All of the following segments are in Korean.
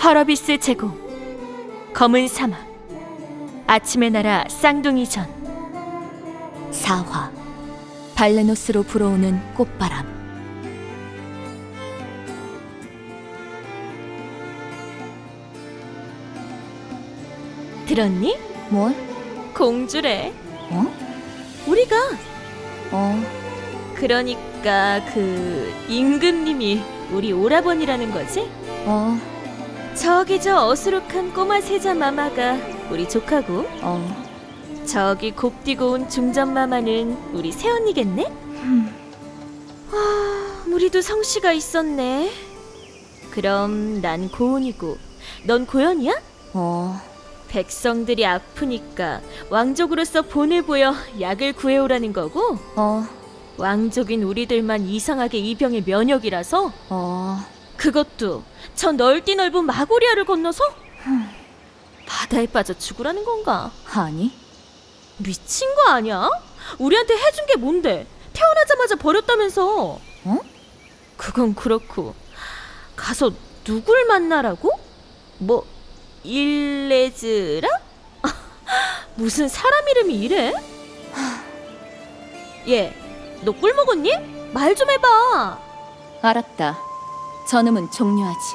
파라비스 제공 검은 사막 아침의 나라 쌍둥이 전 4화 발레노스로 불어오는 꽃바람 들었니? 뭘? 공주래 어? 우리가 어 그러니까 그 임금님이 우리 오라버니라는 거지? 어, 저기 저 어수룩한 꼬마 세자 마마가 우리 조카고 어. 저기 곱디고 온 중전 마마는 우리 새언니겠네? 흠. 아, 우리도 성씨가 있었네 그럼 난 고은이고 넌 고연이야? 어, 백성들이 아프니까 왕족으로서 보내보여 약을 구해오라는 거고 어, 왕족인 우리들만 이상하게 이 병의 면역이라서 어. 그것도 저 넓디 넓은 마고리아를 건너서 바다에 빠져 죽으라는 건가? 아니? 미친 거 아니야? 우리한테 해준 게 뭔데? 태어나자마자 버렸다면서? 어? 그건 그렇고 가서 누굴 만나라고? 뭐 일레즈라? 무슨 사람 이름이 이래? 얘, 너 꿀 먹었니? 말 좀 해봐. 알았다. 저놈은 종료하지.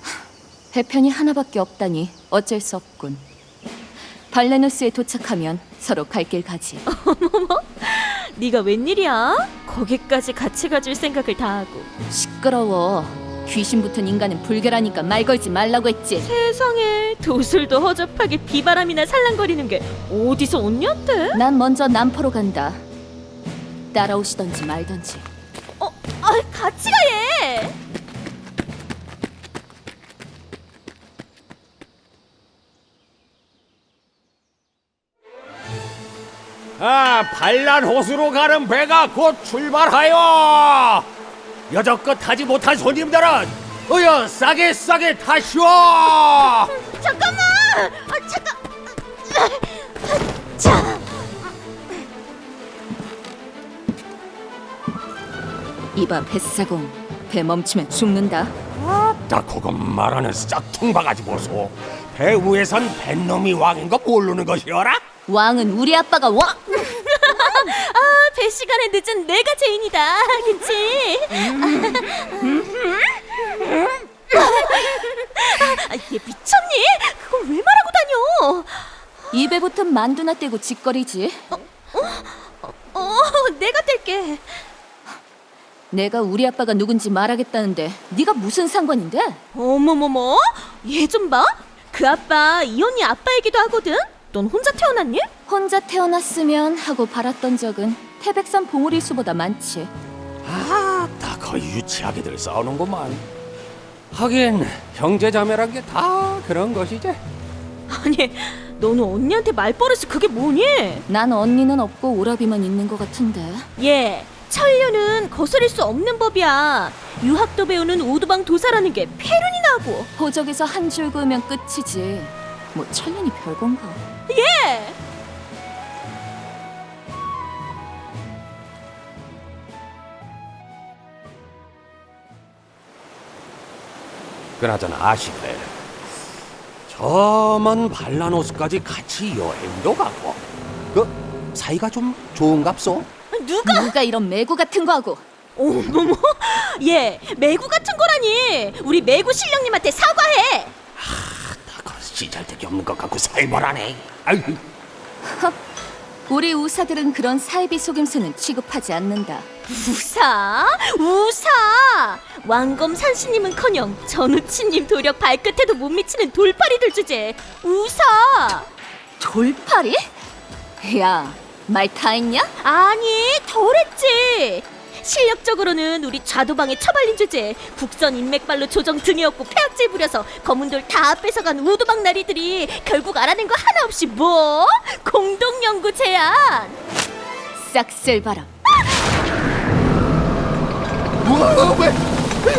하, 배편이 하나밖에 없다니 어쩔 수 없군. 발레노스에 도착하면 서로 갈 길 가지. 네가 웬일이야? 거기까지 같이 가줄 생각을 다 하고. 시끄러워. 귀신 붙은 인간은 불결하니까 말 걸지 말라고 했지. 세상에 도술도 허접하게 비바람이나 살랑거리는 게 어디서 언니한테? 난 먼저 남포로 간다. 따라오시던지 말던지. 어, 아, 같이 가 얘. 아, 반란 호수로 가는 배가 곧 출발하여! 여적껏 타지 못한 손님들은 어여 싸게 싸게 타시오! 잠깐만. 아, 잠깐. 자, 이봐 뱃사공. 배 멈추면 죽는다. 딱 그거 말하는 싹퉁 바가지 보소. 배 위에선 뱃놈이 왕인 거 모르는 것이어라? 왕은 우리 아빠가 왕. 아, 배 시간에 늦은 내가 죄인이다. 그치? 아, 얘 미쳤니? 그걸 왜 말하고 다녀? 입에 붙은 만두나 떼고 짓거리지. 어, 내가 뗄게. 내가 우리 아빠가 누군지 말하겠다는데 네가 무슨 상관인데? 어머머머, 얘 좀 봐. 그 아빠 이 언니 아빠이기도 하거든. 넌 혼자 태어났니? 혼자 태어났으면 하고 바랐던 적은 태백산 봉우리 수보다 많지. 아, 다 거의 유치하게들 싸우는구만. 하긴 형제자매란 게 다 그런 것이지. 아니, 너는 언니한테 말버릇이 그게 뭐니? 난 언니는 없고 오라비만 있는 것 같은데. 얘, 천류는 거스릴 수 없는 법이야. 유학도 배우는 오두방 도사라는 게 폐륜이 나고. 호적에서 한 줄 그으면 끝이지. 뭐 천년이 별건가. 예! 그나저나 아실래? 저먼 발라노스까지 같이 여행도 가고 그 사이가 좀 좋은갑소? 누가? 누가 이런 매구 같은 거 하고. 어머머, 얘 매구 같은 거라니. 우리 매구 신령님한테 사과해. 다그 시잘데기 없는 것 같고 살벌하네. 아유, 우리 우사들은 그런 사이비 속임수는 취급하지 않는다. 우사? 우사! 왕검 산신님은커녕 전우치님 도력 발끝에도 못 미치는 돌팔이들 주제. 우사! 돌팔이? 야, 말다 했냐? 아니, 덜했지. 실력적으로는 우리 좌도방에 처발린 주제 국선 인맥발로 조정 등에었고 폐악질 부려서 검은 돌 다 뺏어간 우도방 나리들이 결국 알아낸 거 하나 없이 뭐? 공동연구 제안 싹쓸 바람. 뭐, 왜?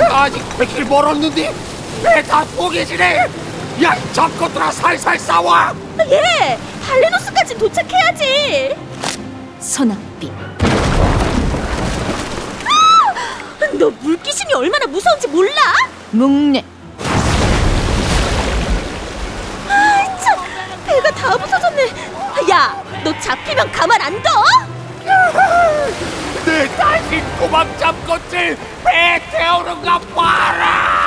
아직 백길 멀었는데 왜 다 포기지네? 야, 잡것들아 살살 싸워! 아, 예! 발레노스까지 도착해야지! 선악비 아! 너 물귀신이 얼마나 무서운지 몰라? 묵내 아, 참! 배가 다 부서졌네! 야! 너 잡히면 가만 안 둬! 내 다시 도망잡것들! 배 태우는 거 봐라!